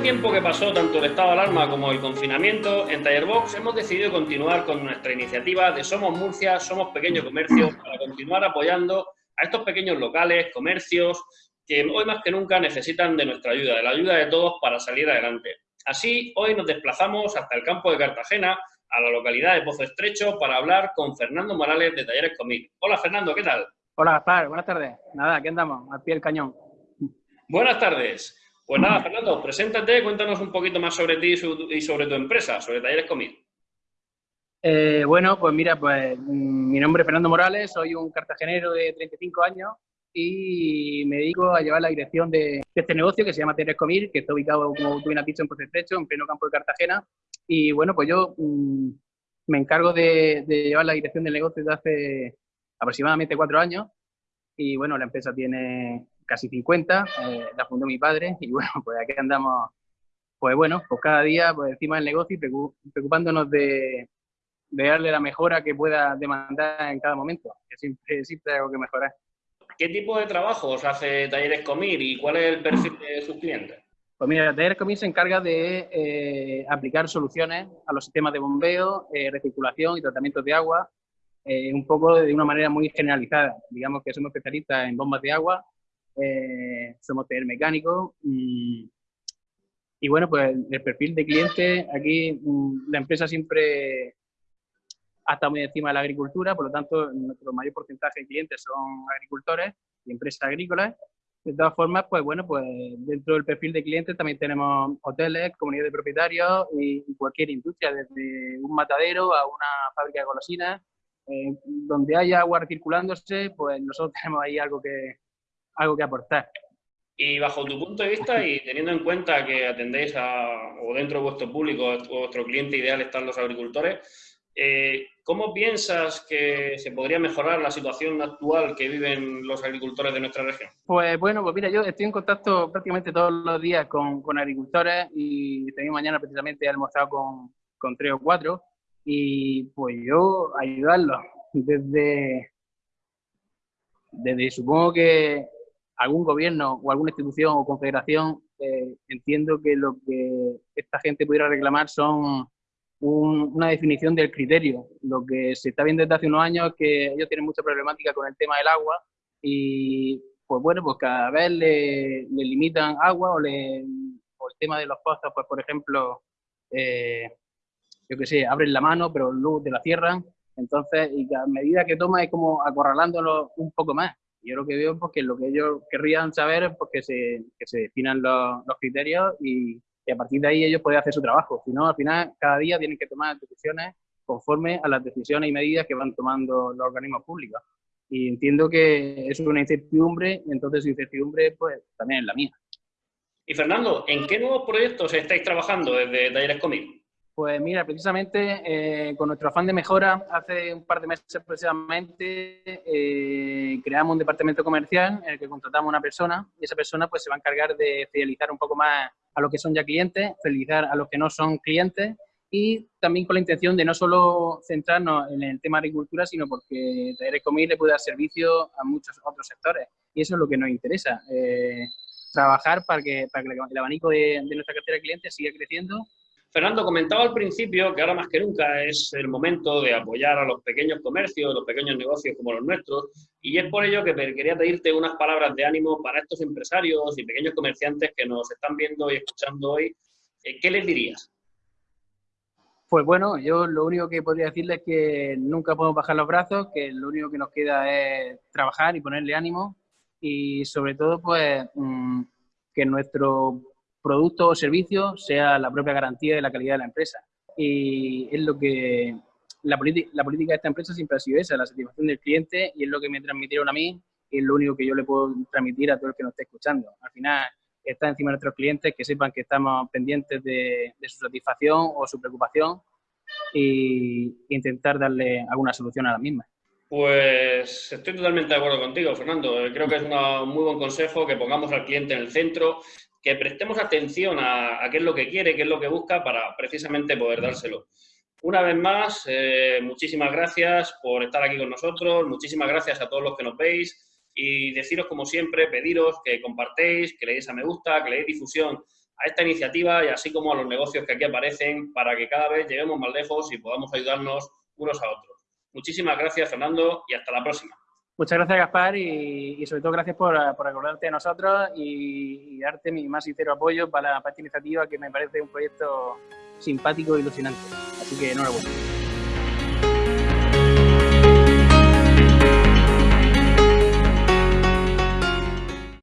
este tiempo que pasó tanto el estado de alarma como el confinamiento, en Tallerbox hemos decidido continuar con nuestra iniciativa de Somos Murcia, Somos Pequeño Comercio, para continuar apoyando a estos pequeños locales, comercios, que hoy más que nunca necesitan de nuestra ayuda, de la ayuda de todos para salir adelante. Así, hoy nos desplazamos hasta el campo de Cartagena, a la localidad de Pozo Estrecho, para hablar con Fernando Morales de Talleres Comil. Hola Fernando, ¿qué tal? Hola Gaspar, buenas tardes. Nada, aquí andamos, al pie del cañón. Buenas tardes. Pues nada, Fernando, preséntate, cuéntanos un poquito más sobre ti y sobre tu empresa, sobre Talleres Comil. Eh, bueno, pues mira, pues mm, mi nombre es Fernando Morales, soy un cartagenero de 35 años y me dedico a llevar la dirección de, este negocio que se llama Talleres Comil, que está ubicado, como tú bien has dicho, en Pozo Estrecho, en pleno campo de Cartagena. Y bueno, pues yo mm, me encargo de, de, llevar la dirección del negocio desde hace aproximadamente cuatro años. Y bueno, la empresa tiene casi 50, eh, la fundó mi padre y bueno, pues aquí andamos, pues bueno, pues cada día pues encima del negocio y preocupándonos de, de darle la mejora que pueda demandar en cada momento, que siempre, siempre hay algo que mejorar. ¿Qué tipo de trabajos hace Talleres Comir y cuál es el perfil de sus clientes? Pues mira, Talleres Comir se encarga de eh, aplicar soluciones a los sistemas de bombeo, eh, recirculación y tratamiento de agua, eh, un poco de una manera muy generalizada. Digamos que somos especialistas en bombas de agua, eh, somos taller mecánico y, y, bueno, pues el perfil de cliente, aquí mm, la empresa siempre ha estado muy encima de la agricultura, por lo tanto nuestro mayor porcentaje de clientes son agricultores y empresas agrícolas. De todas formas, pues bueno, pues dentro del perfil de clientes también tenemos hoteles, comunidades de propietarios y cualquier industria, desde un matadero a una fábrica de golosinas. Eh, donde haya agua circulándose, pues nosotros tenemos ahí algo que, algo que aportar. Y bajo tu punto de vista y teniendo en cuenta que atendéis a, o dentro de vuestro público, vuestro cliente ideal están los agricultores, eh, ¿cómo piensas que se podría mejorar la situación actual que viven los agricultores de nuestra región? Pues bueno, pues mira, yo estoy en contacto prácticamente todos los días con, con agricultores y también mañana precisamente he almorzado con, con tres o cuatro y pues yo ayudarlos desde, desde supongo que algún gobierno o alguna institución o confederación, eh, entiendo que lo que esta gente pudiera reclamar son una definición del criterio. Lo que se está viendo desde hace unos años es que ellos tienen mucha problemática con el tema del agua y, pues bueno, pues cada vez le, limitan agua o, le, o, el tema de los pozos, pues por ejemplo, eh, yo qué sé, abren la mano, pero luz de la cierran. Entonces, y a medida que toma es como acorralándolo un poco más. Yo lo que veo es que lo que ellos querrían saber es porque se, que se definan los, los criterios y, y, a partir de ahí ellos pueden hacer su trabajo. Si no, al final, cada día tienen que tomar decisiones conforme a las decisiones y medidas que van tomando los organismos públicos. Y entiendo que es una incertidumbre, entonces su incertidumbre pues también es la mía. Y Fernando, ¿en qué nuevos proyectos estáis trabajando desde Talleres Comic? Pues mira, precisamente eh, con nuestro afán de mejora, hace un par de meses precisamente eh, creamos un departamento comercial en el que contratamos a una persona y esa persona pues se va a encargar de fidelizar un poco más a los que son ya clientes, fidelizar a los que no son clientes y también con la intención de no solo centrarnos en el tema de agricultura, sino porque Talleres Comil le puede dar servicio a muchos otros sectores y eso es lo que nos interesa. Eh, trabajar para que, para que el abanico de, de nuestra cartera de clientes siga creciendo Fernando, comentaba al principio que ahora más que nunca es el momento de apoyar a los pequeños comercios, los pequeños negocios como los nuestros, y es por ello que quería pedirte unas palabras de ánimo para estos empresarios y pequeños comerciantes que nos están viendo y escuchando hoy. Eh, ¿Qué les dirías? Pues bueno, yo lo único que podría decirles es que nunca podemos bajar los brazos, que lo único que nos queda es trabajar y ponerle ánimo y sobre todo pues mm, que nuestro producto o servicio sea la propia garantía de la calidad de la empresa. Y es lo que la, política de esta empresa siempre ha sido esa, la satisfacción del cliente y es lo que me transmitieron a mí y es lo único que yo le puedo transmitir a todo el que nos esté escuchando. Al final está encima de nuestros clientes que sepan que estamos pendientes de, su satisfacción o su preocupación e intentar darle alguna solución a la misma. Pues estoy totalmente de acuerdo contigo, Fernando. Creo que es un muy buen consejo que pongamos al cliente en el centro, que prestemos atención a, qué es lo que quiere, qué es lo que busca para precisamente poder dárselo. Una vez más, eh, muchísimas gracias por estar aquí con nosotros, muchísimas gracias a todos los que nos veis y deciros como siempre, pediros que compartéis, que le deis a me gusta, que le deis difusión a esta iniciativa y así como a los negocios que aquí aparecen para que cada vez lleguemos más lejos y podamos ayudarnos unos a otros. Muchísimas gracias, Fernando, y hasta la próxima. Muchas gracias, Gaspar, y, sobre todo gracias por, acordarte de nosotros y, darte mi más sincero apoyo para, para esta iniciativa que me parece un proyecto simpático e ilusionante. Así que enhorabuena.